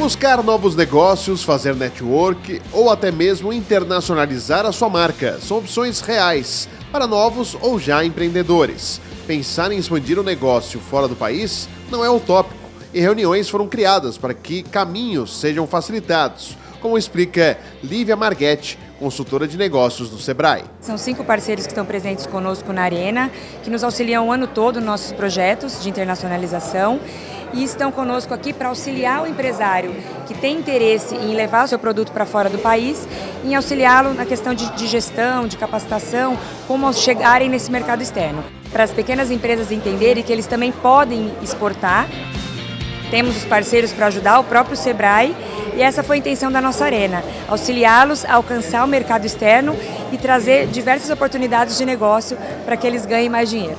Buscar novos negócios, fazer network ou até mesmo internacionalizar a sua marca são opções reais para novos ou já empreendedores. Pensar em expandir o negócio fora do país não é utópico e reuniões foram criadas para que caminhos sejam facilitados, como explica Lívia Marguete, consultora de negócios do Sebrae. São cinco parceiros que estão presentes conosco na Arena, que nos auxiliam o ano todo nos nossos projetos de internacionalização e estão conosco aqui para auxiliar o empresário que tem interesse em levar o seu produto para fora do país, em auxiliá-lo na questão de, gestão, de capacitação, como chegarem nesse mercado externo. Para as pequenas empresas entenderem que eles também podem exportar, temos os parceiros para ajudar, o próprio Sebrae, e essa foi a intenção da nossa arena, auxiliá-los a alcançar o mercado externo e trazer diversas oportunidades de negócio para que eles ganhem mais dinheiro.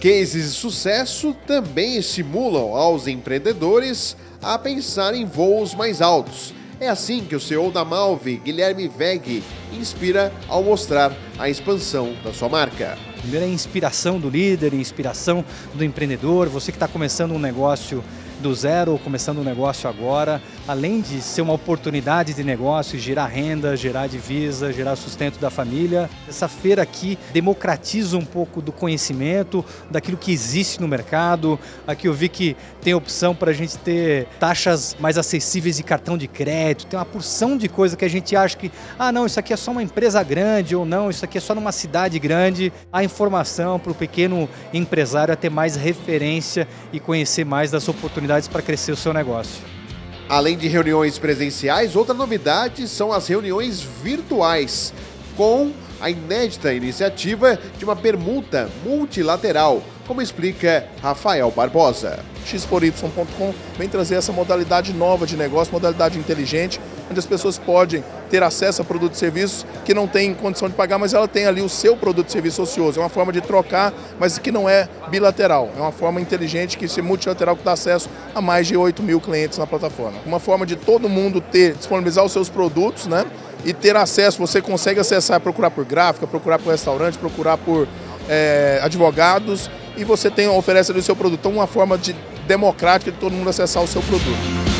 Cases de sucesso também estimulam aos empreendedores a pensar em voos mais altos. É assim que o CEO da Malve, Guilherme Veg, inspira ao mostrar a expansão da sua marca. Primeiro é a inspiração do líder, inspiração do empreendedor, você que está começando um negócio do zero começando um negócio agora, além de ser uma oportunidade de negócio, gerar renda, gerar divisa, gerar sustento da família, essa feira aqui democratiza um pouco do conhecimento, daquilo que existe no mercado. Aqui eu vi que tem opção para a gente ter taxas mais acessíveis de cartão de crédito, tem uma porção de coisa que a gente acha que, ah não, isso aqui é só uma empresa grande ou não, isso aqui é só numa cidade grande. A informação para o pequeno empresário é ter mais referência e conhecer mais das oportunidades para crescer o seu negócio. Além de reuniões presenciais, outra novidade são as reuniões virtuais, com a inédita iniciativa de uma permuta multilateral, como explica Rafael Barbosa. Xpory.com vem trazer essa modalidade nova de negócio, modalidade inteligente, onde as pessoas podem ter acesso a produtos e serviços que não têm condição de pagar, mas ela tem ali o seu produto e serviço ocioso. É uma forma de trocar, mas que não é bilateral. É uma forma inteligente que se multilateral que dá acesso a mais de 8 mil clientes na plataforma. Uma forma de todo mundo ter, disponibilizar os seus produtos, né? E ter acesso, você consegue acessar, procurar por gráfica, procurar por restaurante, procurar por é, advogados e você tem, oferece ali o seu produto. Então, uma forma de democrática de todo mundo acessar o seu produto.